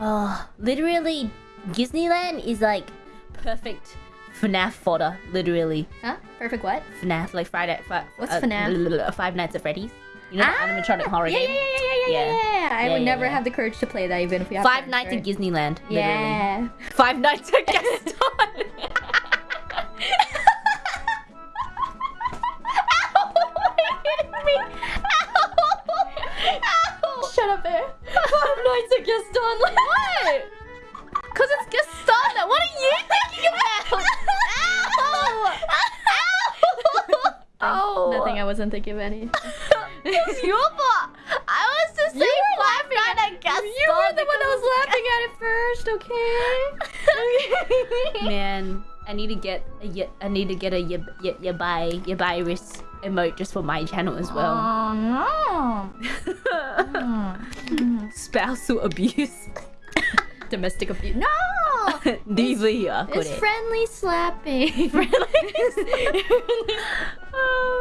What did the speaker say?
Oh, literally, Disneyland is like perfect FNAF fodder. Literally, Huh? Perfect what? FNAF like Friday. Fi- What's uh, FNAF? Five Nights at Freddy's. You know Ah, the animatronic horror yeah, game. Yeah, yeah, yeah, yeah, yeah. I would never have the courage to play that even if we have Five Nights at Disneyland. Literally. Yeah. Five Nights at Gaston. Shut up there. Five Nights at Gaston. What? Cause it's Gaston. What are you thinking about? Ow! Ow! Oh. Nothing. I wasn't thinking of any. It's your fault. I was just saying Five Nights at Gaston. You were the one that was laughing at it first, okay? okay. Man, I need to get a y- I need to get a y- y- y- buy y- virus emote just for my channel as well. Oh no. Spousal abuse. Domestic abuse. No. Here. It's friendly slapping. Uh,